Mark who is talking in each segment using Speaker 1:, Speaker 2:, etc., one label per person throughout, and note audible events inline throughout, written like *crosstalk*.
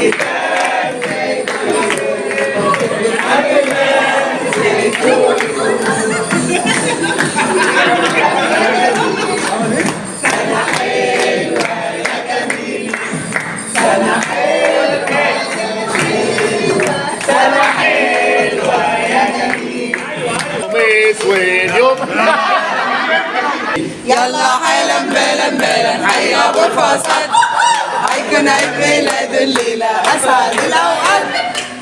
Speaker 1: Yeah. واليوم يلا حالا بالا بالا حي أبو الفصل هيكون
Speaker 2: عيد ميلاد الليلة. أسعد الأوقات.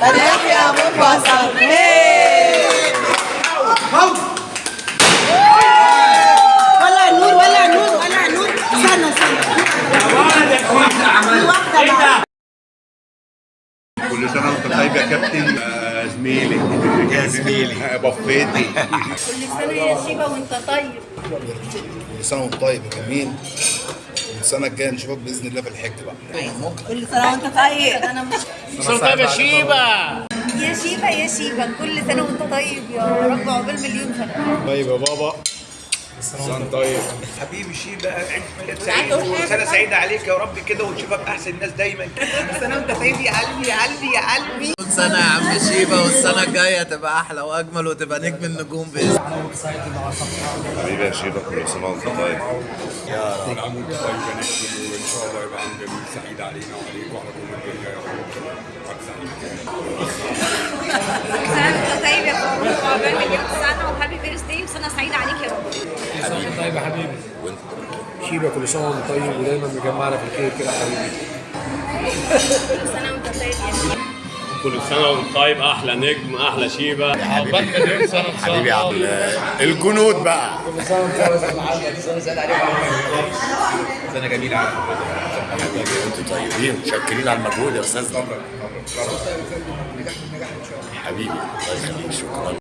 Speaker 2: فرح يا أبو الفصل
Speaker 3: كل سنة وانت طيب يا كابتن. آه، زميلي. يا زميلي. *laughs* بفيتي.
Speaker 4: كل سنة يا شيبة وأنت طيب.
Speaker 5: كل سنة وأنت طيب يا جميل. السنة الجاية نشوفك بإذن الله في الحج بقى.
Speaker 2: كل سنة وأنت طيب.
Speaker 4: أنا مش
Speaker 6: طيب يا شيبة.
Speaker 4: يا شيبة يا شيبة. كل سنة وأنت طيب يا رب عقبال مليون سنة.
Speaker 3: طيب يا بابا. سنة طيب.
Speaker 7: حبيبي شيبة عيد ميلاد سعيد. وسنة سعيدة عليك يا رب كده ونشوفك أحسن الناس دايما. كل سنة وأنت طيب يا قلبي يا قلبي يا قلبي.
Speaker 1: كل سنة يا عم شيبة والسنة الجاية تبقى أحلى وأجمل وتبقى نجم النجوم بإذن
Speaker 3: حبيبي يا شيبة كل سنة وأنت طيب.
Speaker 8: كل عام وانت طيب يا نجم وان شاء الله يبقى عام جميل سعيد علينا وعليك وعلى كل الدنيا يا رب.
Speaker 4: طيب يا
Speaker 6: حبيبي؟ شيبة كل سنة وانت طيب ودايما مجمعنا في الخير كده يا حبيبي.
Speaker 4: كل سنة وانت طيب يا شيبة
Speaker 9: كل سنة وانت طيب أحلى نجم
Speaker 6: سنة إن شاء
Speaker 3: حبيبي يا عبد الجنود بقى.
Speaker 6: كل سنة وانت طيب يا محمد سنة سعيدة عليك.
Speaker 8: سنة جميلة على
Speaker 3: أنتوا طيبين متشكرين على المجهود يا أستاذ. حبيبي الله يخليك. شكرا.